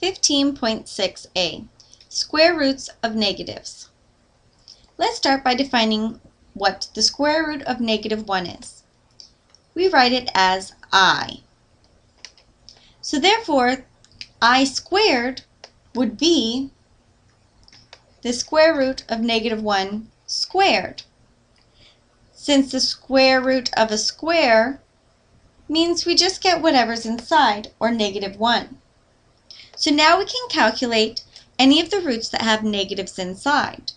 15.6a, square roots of negatives. Let's start by defining what the square root of negative 1 is. We write it as i. So therefore, i squared would be the square root of negative 1 squared. Since the square root of a square means we just get whatever's inside, or negative 1. So now we can calculate any of the roots that have negatives inside.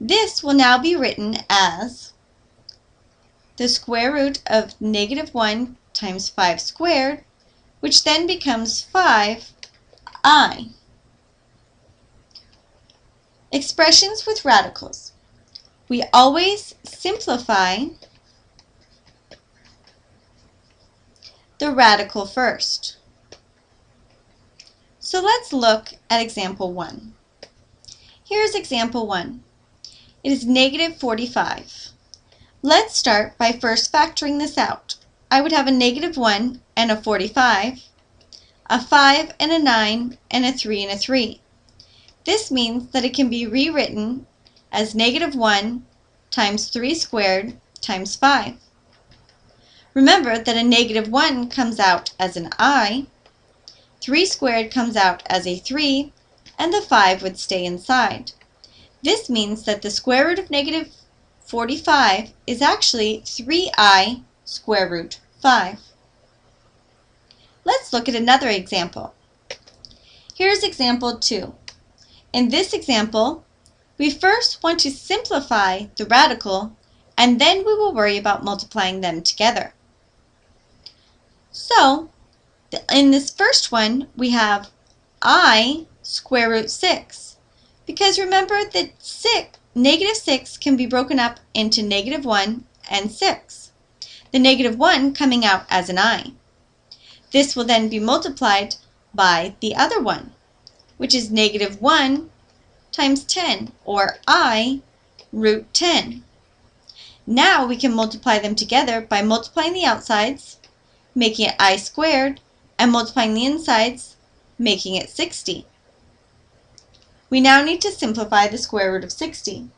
This will now be written as the square root of negative 1 times 5 squared, which then becomes 5i. Expressions with radicals. We always simplify the radical first. So let's look at example 1. Here's example 1. It is negative 45. Let's start by first factoring this out. I would have a negative 1 and a 45, a 5 and a 9, and a 3 and a 3. This means that it can be rewritten as negative 1 times 3 squared times 5. Remember that a negative 1 comes out as an i, 3 squared comes out as a 3, and the 5 would stay inside. This means that the square root of negative 45 is actually 3i square root 5. Let's look at another example. Here's example 2. In this example, we first want to simplify the radical and then we will worry about multiplying them together. So, in this first one, we have i square root 6. Because remember that 6, negative 6 can be broken up into negative 1 and 6. The negative 1 coming out as an i. This will then be multiplied by the other one, which is negative 1 times 10, or i root 10. Now we can multiply them together by multiplying the outsides making it i squared, and multiplying the insides, making it 60. We now need to simplify the square root of 60.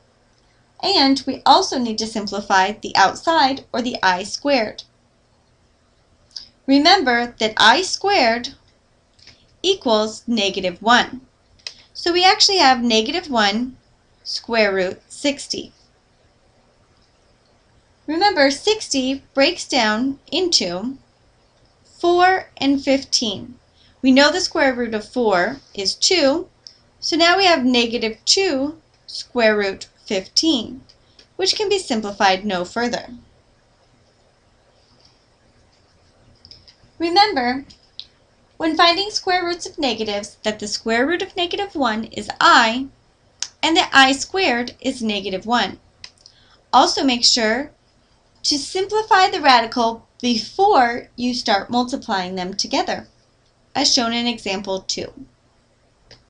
And we also need to simplify the outside, or the i squared. Remember that i squared equals negative 1. So we actually have negative 1 square root 60. Remember, 60 breaks down into 4 and 15. We know the square root of 4 is 2, so now we have negative 2 square root 15, which can be simplified no further. Remember, when finding square roots of negatives, that the square root of negative 1 is i, and that i squared is negative 1. Also make sure to simplify the radical before you start multiplying them together, as shown in example 2.